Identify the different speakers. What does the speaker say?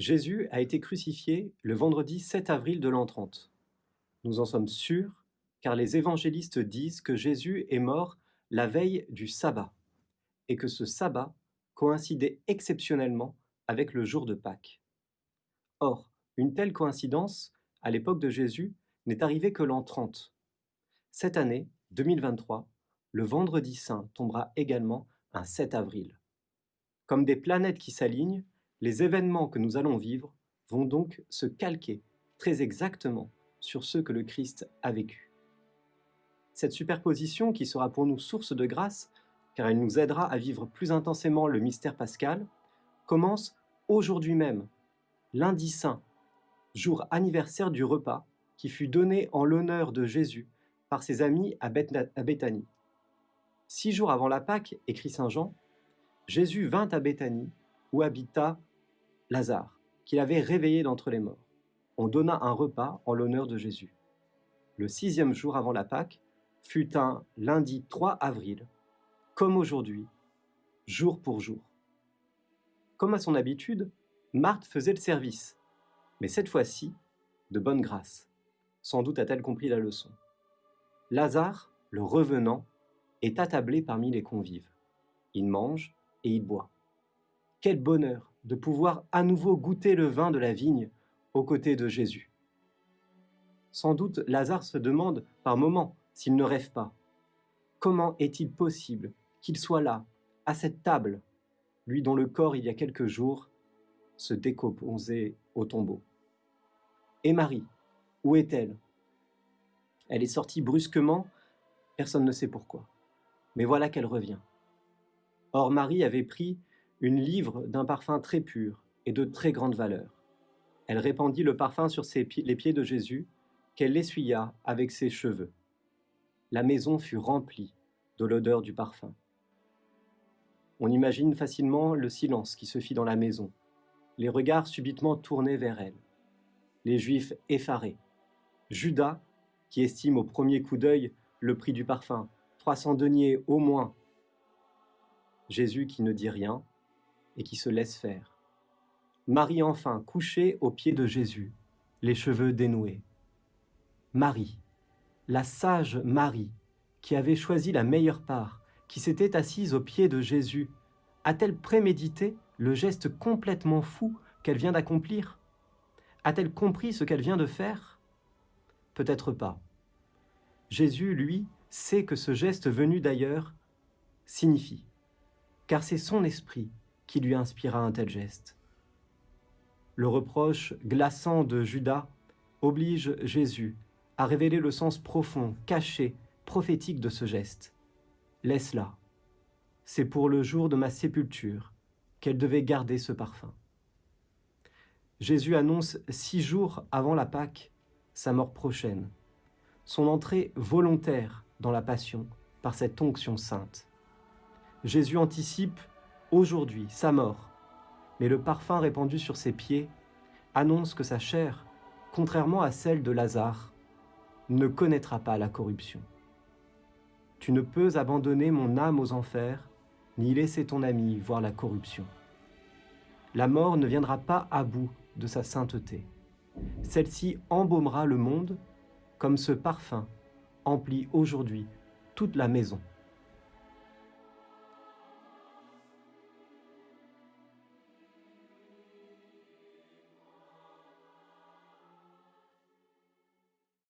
Speaker 1: Jésus a été crucifié le vendredi 7 avril de l'an 30. Nous en sommes sûrs car les évangélistes disent que Jésus est mort la veille du sabbat et que ce sabbat coïncidait exceptionnellement avec le jour de Pâques. Or, une telle coïncidence, à l'époque de Jésus, n'est arrivée que l'an 30. Cette année, 2023, le vendredi saint tombera également un 7 avril. Comme des planètes qui s'alignent, les événements que nous allons vivre vont donc se calquer très exactement sur ceux que le Christ a vécu. Cette superposition, qui sera pour nous source de grâce, car elle nous aidera à vivre plus intensément le mystère pascal, commence aujourd'hui même, lundi saint, jour anniversaire du repas qui fut donné en l'honneur de Jésus par ses amis à Béthanie. Six jours avant la Pâque, écrit Saint Jean, Jésus vint à Béthanie où habita Lazare, qu'il avait réveillé d'entre les morts. On donna un repas en l'honneur de Jésus. Le sixième jour avant la Pâque fut un lundi 3 avril, comme aujourd'hui, jour pour jour. Comme à son habitude, Marthe faisait le service, mais cette fois-ci, de bonne grâce. Sans doute a-t-elle compris la leçon. Lazare, le revenant, est attablé parmi les convives. Il mange et il boit. Quel bonheur de pouvoir à nouveau goûter le vin de la vigne aux côtés de Jésus. Sans doute Lazare se demande par moments s'il ne rêve pas. Comment est-il possible qu'il soit là, à cette table, lui dont le corps il y a quelques jours se décomposait au tombeau? Et Marie, où est-elle? Elle est sortie brusquement, personne ne sait pourquoi. Mais voilà qu'elle revient. Or Marie avait pris une livre d'un parfum très pur et de très grande valeur. Elle répandit le parfum sur les pieds de Jésus, qu'elle l'essuya avec ses cheveux. La maison fut remplie de l'odeur du parfum. On imagine facilement le silence qui se fit dans la maison, les regards subitement tournés vers elle, les Juifs effarés, Judas, qui estime au premier coup d'œil le prix du parfum, 300 deniers au moins, Jésus qui ne dit rien, et qui se laisse faire. Marie enfin, couchée aux pieds de Jésus, les cheveux dénoués. Marie, la sage Marie, qui avait choisi la meilleure part, qui s'était assise aux pieds de Jésus, a-t-elle prémédité le geste complètement fou qu'elle vient d'accomplir? A-t-elle compris ce qu'elle vient de faire? Peut-être pas. Jésus, lui, sait que ce geste venu d'ailleurs signifie, car c'est son esprit qui lui inspira un tel geste. Le reproche glaçant de Judas oblige Jésus à révéler le sens profond, caché, prophétique de ce geste. Laisse-la. C'est pour le jour de ma sépulture qu'elle devait garder ce parfum. Jésus annonce six jours avant la Pâque sa mort prochaine, son entrée volontaire dans la passion par cette onction sainte. Jésus anticipe aujourd'hui sa mort, mais le parfum répandu sur ses pieds annonce que sa chair, contrairement à celle de Lazare, ne connaîtra pas la corruption. Tu ne peux abandonner mon âme aux enfers, ni laisser ton ami voir la corruption. La mort ne viendra pas à bout de sa sainteté. Celle-ci embaumera le monde comme ce parfum emplit aujourd'hui toute la maison.